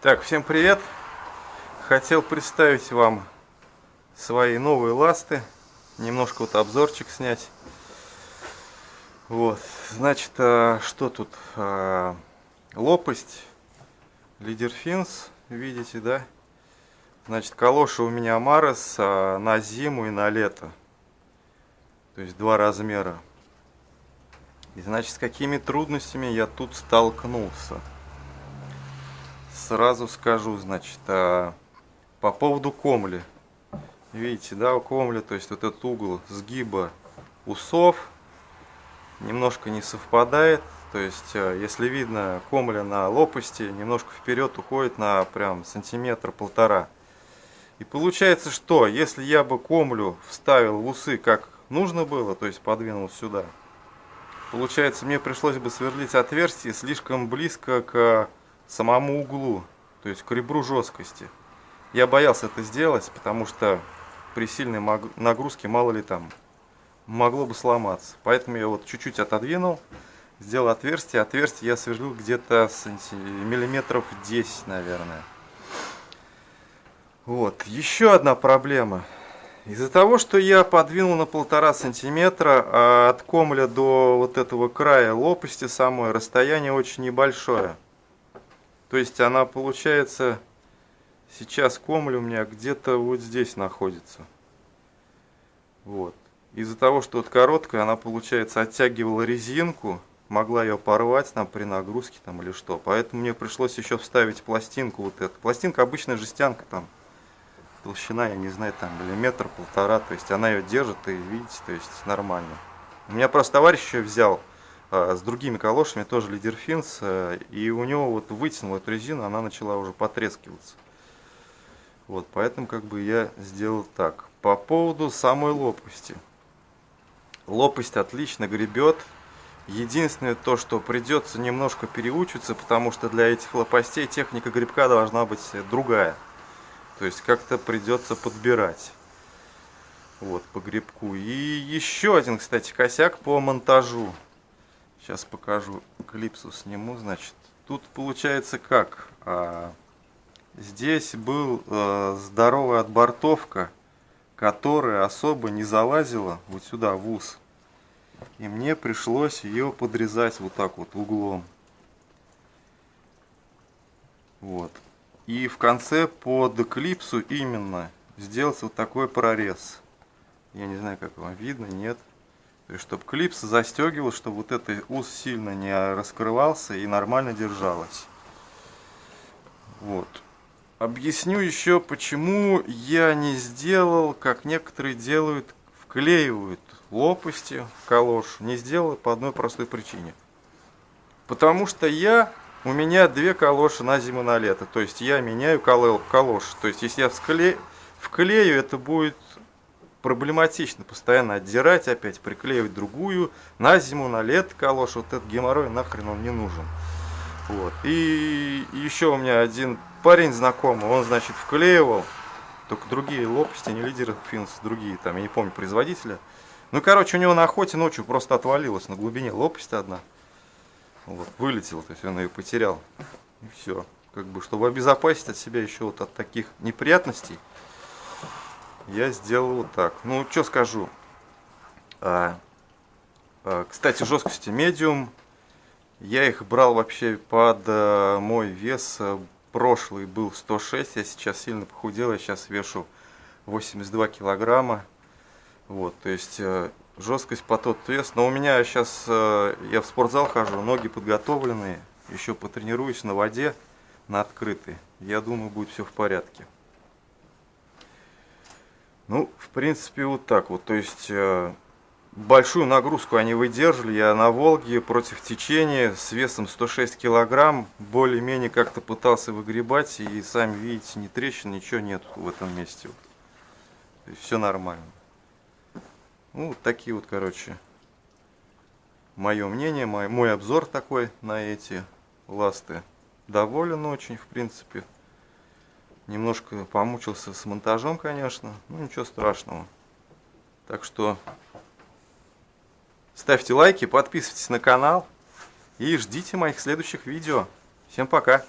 Так, всем привет! Хотел представить вам свои новые ласты, немножко вот обзорчик снять. Вот, значит, а, что тут? А, лопасть, лидер финс, видите, да? Значит, калоши у меня Марес а, на зиму и на лето. То есть два размера. И значит, с какими трудностями я тут столкнулся сразу скажу, значит, а, по поводу комли. Видите, да, у комли, то есть вот этот угол сгиба усов немножко не совпадает. То есть, а, если видно, комля на лопасти немножко вперед уходит на прям сантиметр-полтора. И получается, что если я бы комлю вставил в усы как нужно было, то есть подвинул сюда, получается, мне пришлось бы сверлить отверстие слишком близко к самому углу, то есть к ребру жесткости. Я боялся это сделать, потому что при сильной нагрузке, мало ли там, могло бы сломаться. Поэтому я вот чуть-чуть отодвинул, сделал отверстие. Отверстие я сверлил где-то миллиметров 10, наверное. Вот, еще одна проблема. Из-за того, что я подвинул на полтора сантиметра, а от комля до вот этого края лопасти самой расстояние очень небольшое. То есть она получается, сейчас комль у меня где-то вот здесь находится. Вот. Из-за того, что вот короткая, она, получается, оттягивала резинку, могла ее порвать там при нагрузке там или что. Поэтому мне пришлось еще вставить пластинку вот эту. Пластинка обычная жестянка там, толщина, я не знаю, там миллиметр, полтора. То есть она ее держит и видите, то есть нормально. У меня просто товарищ еще взял с другими калошами, тоже лидерфинс, э, и у него вот вытянул эту резину, она начала уже потрескиваться. Вот, поэтому как бы я сделал так. По поводу самой лопасти. Лопасть отлично гребет. Единственное то, что придется немножко переучиться, потому что для этих лопастей техника грибка должна быть другая. То есть как-то придется подбирать. Вот, по грибку. И еще один, кстати, косяк по монтажу. Сейчас покажу, клипсу сниму, значит. Тут получается как? А, здесь был а, здоровая отбортовка, которая особо не залазила вот сюда, в ус. И мне пришлось ее подрезать вот так вот углом. Вот. И в конце под клипсу именно сделать вот такой прорез. Я не знаю, как вам видно, нет. То есть, чтобы клипс застегивал, чтобы вот этот ус сильно не раскрывался и нормально держалось. Вот. Объясню еще, почему я не сделал, как некоторые делают, вклеивают лопасти в калош. Не сделал по одной простой причине. Потому что я, у меня две калоши на зиму на лето. То есть я меняю калош. То есть если я вклею, вклею это будет проблематично постоянно отдирать опять, приклеивать другую, на зиму, на лето калош, вот этот геморрой нахрен он не нужен. Вот. И еще у меня один парень знакомый, он, значит, вклеивал, только другие лопасти, не лидеры финс, другие, там, я не помню, производителя. Ну, короче, у него на охоте ночью просто отвалилась на глубине лопасть одна. Вот, вылетел, то есть он ее потерял. И все. Как бы, чтобы обезопасить от себя еще вот от таких неприятностей, я сделал вот так. Ну, что скажу. А, а, кстати, жесткости медиум. Я их брал вообще под а, мой вес. Прошлый был 106, я сейчас сильно похудел, я сейчас вешу 82 килограмма. Вот, то есть э, жесткость по тот вес. Но у меня сейчас, э, я в спортзал хожу, ноги подготовленные. Еще потренируюсь на воде, на открытой. Я думаю, будет все в порядке. Ну, в принципе, вот так вот. То есть, э, большую нагрузку они выдержали. Я на Волге против течения с весом 106 килограмм более-менее как-то пытался выгребать. И сами видите, ни трещин, ничего нет в этом месте. Есть, все нормально. Ну, вот такие вот, короче, мое мнение, мой, мой обзор такой на эти ласты. Доволен очень, в принципе. Немножко помучился с монтажом, конечно. Ну, ничего страшного. Так что ставьте лайки, подписывайтесь на канал и ждите моих следующих видео. Всем пока!